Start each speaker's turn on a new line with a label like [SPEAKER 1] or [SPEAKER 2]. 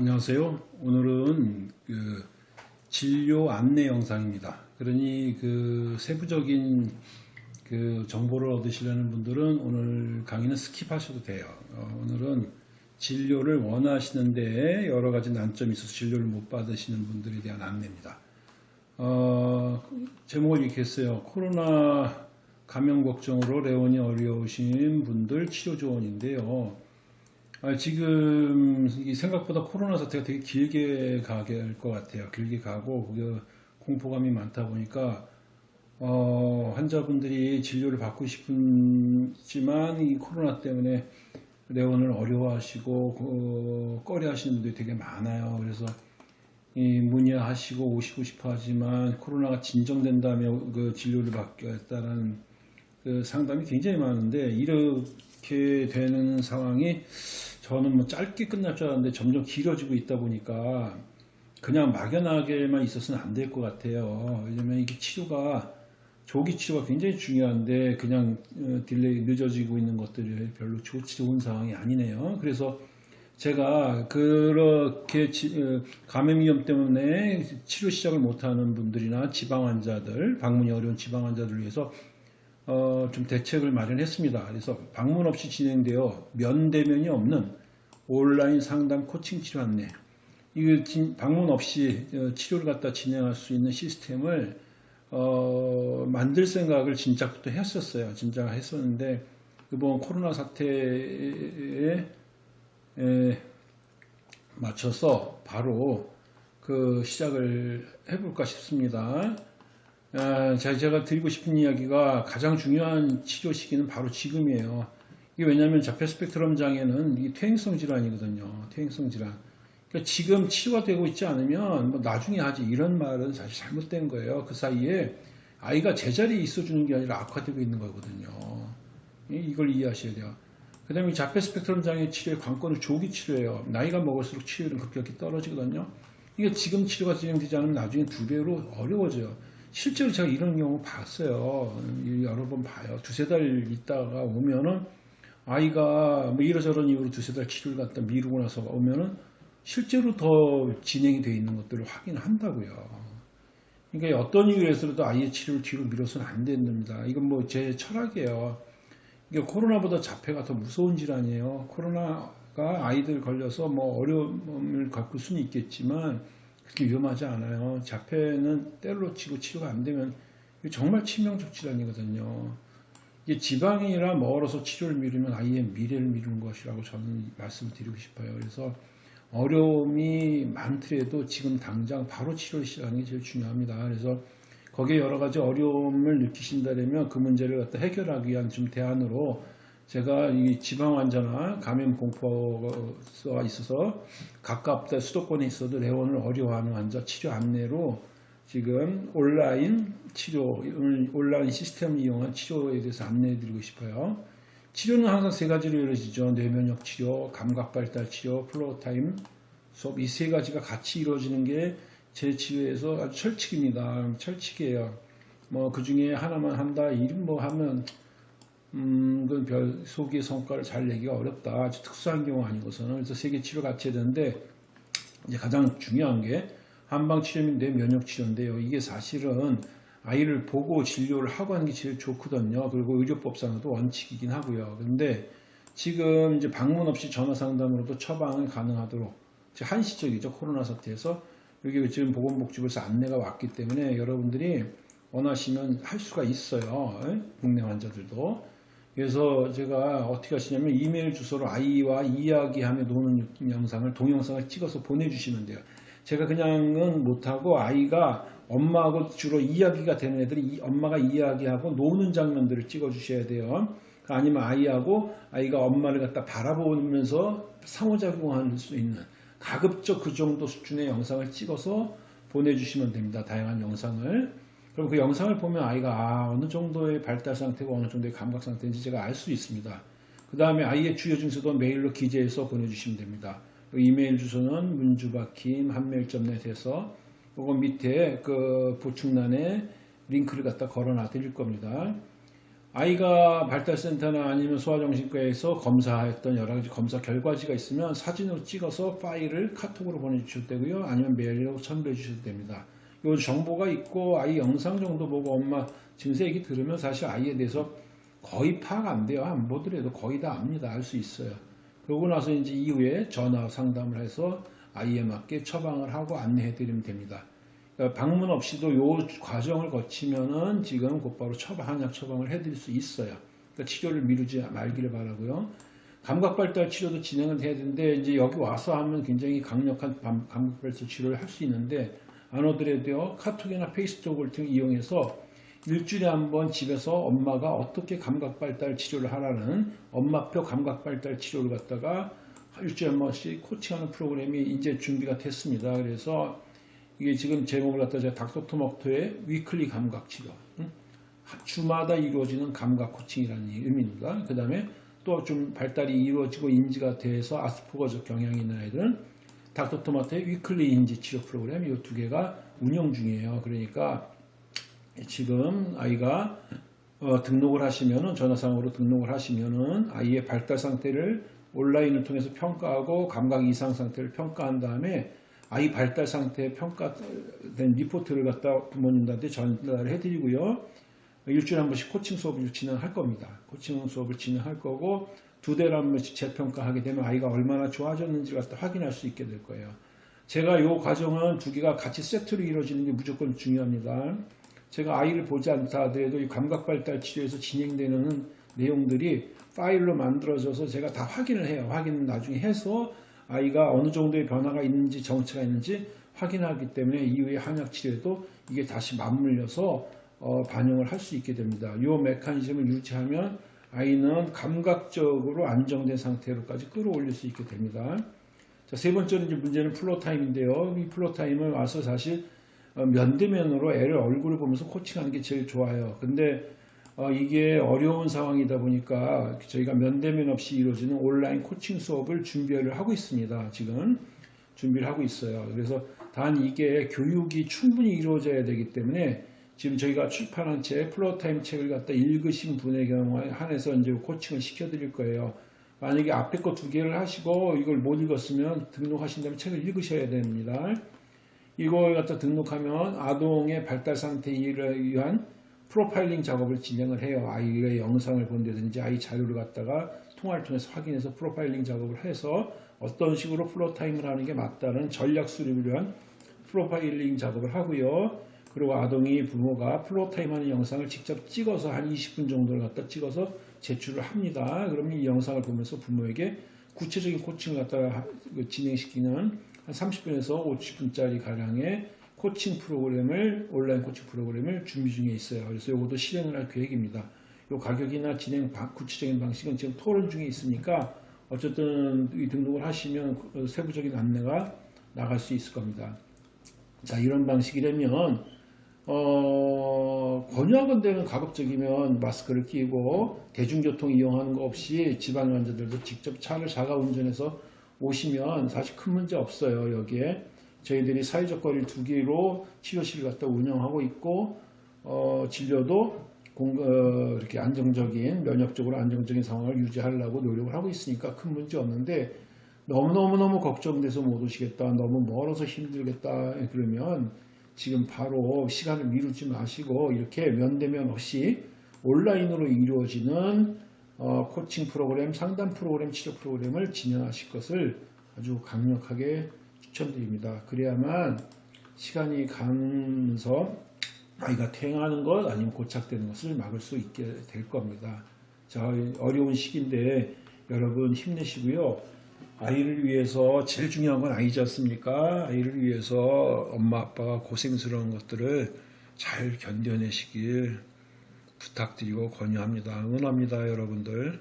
[SPEAKER 1] 안녕하세요. 오늘은 그 진료 안내 영상입니다. 그러니 그 세부적인 그 정보를 얻으시려는 분들은 오늘 강의는 skip하셔도 돼요. 어, 오늘은 진료를 원하시는데 여러 가지 난점이 있어서 진료를 못 받으시는 분들에 대한 안내입니다. 어, 제목을 이렇게 했어요. 코로나 감염 걱정으로 내원이 어려우신 분들 치료 조언인데요. 아, 지금 생각보다 코로나 사태가 되게 길게 가게 할것 같아요. 길게 가고 그 공포감이 많다 보니까 어, 환자분들이 진료를 받고 싶지만 이 코로나 때문에 내원을 어려워하시고 그, 꺼려하시는 분들이 되게 많아요. 그래서 이 문의하시고 오시고 싶어 하지만 코로나가 진정된다면 그 진료를 받겠다는 그 상담이 굉장히 많은데 이렇게 되는 상황이 저는 뭐 짧게 끝날 줄 알았는데 점점 길어지고 있다 보니까 그냥 막연하게만 있어서는 안 될 것 같아요. 왜냐면 이게 치료가 조기 치료가 굉장히 중요한데 그냥 어, delay 늦어지고 있는 것들이 별로 좋은 상황이 아니네요. 그래서 제가 그렇게 어, 감염 위험 때문에 치료 시작을 못하는 분들이나 지방 환자들, 방문이 어려운 지방 환자들을 위해서 어, 좀 대책을 마련했습니다. 그래서 방문 없이 진행되어 면대면이 없는 온라인 상담 코칭 치료 안내 이거 방문 없이 어, 치료를 갖다 진행할 수 있는 시스템을 어, 만들 생각을 진작부터 했었어요. 진작 했었는데 이번 코로나 사태에 에, 맞춰서 바로 그 시작을 해볼까 싶습니다. 아, 제가 드리고 싶은 이야기가 가장 중요한 치료 시기는 바로 지금이에요. 이게 왜냐하면 자폐 스펙트럼 장애는 이 퇴행성 질환이거든요. 퇴행성 질환. 그러니까 지금 치료가 되고 있지 않으면 뭐 나중에 하지 이런 말은 사실 잘못된 거예요. 그 사이에 아이가 제자리에 있어주는 게 아니라 악화되고 있는 거거든요. 이걸 이해하셔야 돼요. 그 다음에 자폐 스펙트럼 장애 치료의 관건은 조기 치료예요. 나이가 먹을수록 치료율은 급격히 떨어지거든요. 이게 지금 치료가 진행되지 않으면 나중에 두 배로 어려워져요. 실제로 제가 이런 경우 봤어요. 여러 번 봐요. 두세 달 있다가 오면은 아이가 뭐 이러저런 이유로 두세 달 치료를 갖다 미루고 나서 오면은 실제로 더 진행이 되어 있는 것들을 확인한다고요. 그러니까 어떤 이유에서도 아이의 치료를 뒤로 미뤄서는 안 됩니다. 이건 뭐 제 철학이에요. 이게 코로나보다 자폐가 더 무서운 질환이에요. 코로나가 아이들 걸려서 뭐 어려움을 겪을 수는 있겠지만 그렇게 위험하지 않아요. 자폐는 때로 치고 치료가 안 되면 정말 치명적 질환이거든요. 이게 지방이라 멀어서 치료를 미루면 아이의 미래를 미루는 것이라고 저는 말씀을 드리고 싶어요. 그래서 어려움이 많더라도 지금 당장 바로 치료를 시작하는 게 제일 중요합니다. 그래서 거기에 여러 가지 어려움을 느끼신다면 그 문제를 갖다 해결하기 위한 좀 대안으로 제가 이 지방 환자나 감염 공포가 있어서 가깝다 수도권에 있어도 내원을 어려워하는 환자 치료 안내로 지금 온라인 치료, 온라인 시스템을 이용한 치료에 대해서 안내해 드리고 싶어요. 치료는 항상 세 가지로 이루어지죠. 뇌면역 치료, 감각 발달 치료, floortime 수업 이 세 가지가 같이 이루어지는 게 제 치료에서 아주 철칙입니다. 철칙이에요. 뭐 그 중에 하나만 한다, 이름 뭐 하면 음, 별 소기의 성과를 잘 내기가 어렵다. 아주 특수한 경우 아니고서는 그래서 세 개 치료 같이 되는데 이제 가장 중요한 게 한방 치료 및 뇌면역 치료인데요. 이게 사실은 아이를 보고 진료를 하고 하는 게 제일 좋거든요. 그리고 의료법상으로도 원칙이긴 하고요. 근데 지금 이제 방문 없이 전화 상담으로도 처방이 가능하도록 한시적이죠. 코로나 사태에서 여기 지금 보건복지부에서 안내가 왔기 때문에 여러분들이 원하시면 할 수가 있어요. 국내 환자들도. 그래서 제가 어떻게 하시냐면 이메일 주소로 아이와 이야기하며 노는 영상을 동영상을 찍어서 보내주시면 돼요. 제가 그냥은 못하고 아이가 엄마하고 주로 이야기가 되는 애들이 엄마가 이야기하고 노는 장면들을 찍어 주셔야 돼요. 아니면 아이하고 아이가 엄마를 갖다 바라보면서 상호작용할 수 있는 가급적 그 정도 수준의 영상을 찍어서 보내주시면 됩니다. 다양한 영상을. 그럼 그 영상을 보면 아이가 아, 어느 정도의 발달 상태고 어느 정도의 감각 상태인지 제가 알 수 있습니다. 그 다음에 아이의 주요 증세도 메일로 기재해서 보내주시면 됩니다. 이메일 주소는 문주박힘 한메일점넷에서 그거 밑에 그 보충란에 링크를 갖다 걸어놔 드릴 겁니다. 아이가 발달센터나 아니면 소아정신과에서 검사했던 여러 가지 검사 결과지가 있으면 사진으로 찍어서 파일을 카톡으로 보내주셔도 되고요. 아니면 메일로 첨부해 주셔도 됩니다. 요 정보가 있고 아이 영상 정도 보고 엄마 증세 얘기 들으면 사실 아이에 대해서 거의 파악 안 돼요. 안 보더라도 거의 다 압니다. 알 수 있어요. 그러고 나서 이제 이후에 전화 상담을 해서 아이에 맞게 처방을 하고 안내해 드리면 됩니다. 그러니까 방문 없이도 요 과정을 거치면은 지금 곧바로 처방, 한약 처방을 해 드릴 수 있어요. 그러니까 치료를 미루지 말기를 바라고요. 감각발달 치료도 진행을 해야 되는데 이제 여기 와서 하면 굉장히 강력한 감- 감각발달 치료를 할 수 있는데 안 오더라도요 카톡이나 페이스톡을 등 이용해서 일주일에 한 번 집에서 엄마가 어떻게 감각발달 치료를 하라는 엄마표 감각발달 치료를 갖다가 일주일에 한 번씩 코칭하는 프로그램이 이제 준비가 됐습니다. 그래서 이게 지금 제목을 갖다 제가 닥터토마토의 weekly 감각 치료. 응? 주마다 이루어지는 감각 코칭이라는 의미입니다. 그 다음에 또 좀 발달이 이루어지고 인지가 돼서 아스퍼거적 경향이 있는 아이들은 닥터토마토의 weekly 인지 치료 프로그램 이 두 개가 운영 중이에요. 그러니까 지금 아이가 어, 등록을 하시면은 전화상으로 등록을 하시면은 아이의 발달 상태를 온라인을 통해서 평가하고 감각 이상 상태를 평가한 다음에 아이 발달 상태 평가된 리포트를 갖다 부모님들한테 전달을 해드리고요. 일주일에 한 번씩 코칭 수업을 진행할 겁니다. 코칭 수업을 진행할 거고 두 달에 한 번씩 재평가하게 되면 아이가 얼마나 좋아졌는지 갖다 확인할 수 있게 될 거예요. 제가 이 과정은 두 개가 같이 세트로 이루어지는 게 무조건 중요합니다. 제가 아이를 보지 않다 하더라도 이 감각 발달 치료에서 진행되는 내용들이 파일로 만들어져서 제가 다 확인을 해요. 확인은 나중에 해서 아이가 어느 정도의 변화가 있는지 정체가 있는지 확인하기 때문에 이후에 한약 치료에도 이게 다시 맞물려서 어, 반영을 할 수 있게 됩니다. 이 메커니즘을 유지하면 아이는 감각적으로 안정된 상태로까지 끌어올릴 수 있게 됩니다. 자, 세 이제 문제는 floortime인데요. 이 floortime을 와서 사실 어, 면대면으로 애를 얼굴을 보면서 코칭하는 게 제일 좋아요. 근데 어, 이게 어려운 상황이다 보니까 저희가 면대면 없이 이루어지는 온라인 코칭 수업을 준비를 하고 있습니다. 지금 준비를 하고 있어요. 그래서 단 이게 교육이 충분히 이루어져야 되기 때문에 지금 저희가 출판한 책 floortime 책을 갖다 읽으신 분의 경우에 한해서 이제 코칭을 시켜드릴 거예요. 만약에 앞에 거 두 개를 하시고 이걸 못 읽었으면 등록하신 다음에 책을 읽으셔야 됩니다. 이걸 갖다 등록하면 아동의 발달 상태에 위한 프로파일링 작업을 진행을 해요. 아이의 영상을 본다든지 아이 자료를 갖다가 통화를 통해서 확인해서 프로파일링 작업을 해서 어떤 식으로 floortime을 하는 게 맞다는 전략 수립을 위한 프로파일링 작업을 하고요. 그리고 아동이 부모가 floortime 하는 영상을 직접 찍어서 한 20분 정도를 갖다 찍어서 제출을 합니다. 그러면 이 영상을 보면서 부모에게 구체적인 코칭을 갖다가 진행시키는 한 30분에서 50분짜리 가량의 코칭 프로그램을 온라인 코칭 프로그램을 준비 중에 있어요. 그래서 이것도 실행을 할 계획입니다. 이 가격이나 진행 방, 구체적인 방식은 지금 토론 중에 있으니까 어쨌든 이 등록을 하시면 세부적인 안내가 나갈 수 있을 겁니다. 자 이런 방식이라면 어, 권유하건대는 가급적이면 마스크를 끼고 대중교통 이용하는 거 없이 집안 환자들도 직접 차를 자가 운전해서 오시면 사실 큰 문제 없어요 여기에. 저희들이 사회적 거리를 두 개로 치료실을 갖다 운영하고 있고 어, 진료도 공, 어, 이렇게 안정적인 면역적으로 안정적인 상황을 유지하려고 노력을 하고 있으니까 큰 문제 없는데 너무너무너무 걱정돼서 못 오시겠다 너무 멀어서 힘들겠다 그러면 지금 바로 시간을 미루지 마시고 이렇게 면대면 없이 온라인으로 이루어지는 어, 코칭 프로그램, 상담 프로그램, 치료 프로그램을 진행하실 것을 아주 강력하게 추천드립니다. 그래야만 시간이 가면서 아이가 퇴행하는 것 아니면 고착되는 것을 막을 수 있게 될 겁니다. 자, 어려운 시기인데 여러분 힘내시고요. 아이를 위해서 제일 중요한 건 아이지 않습니까? 아이를 위해서 엄마 아빠가 고생스러운 것들을 잘 견뎌내시길 부탁드리고 권유합니다. 응원합니다, 여러분들.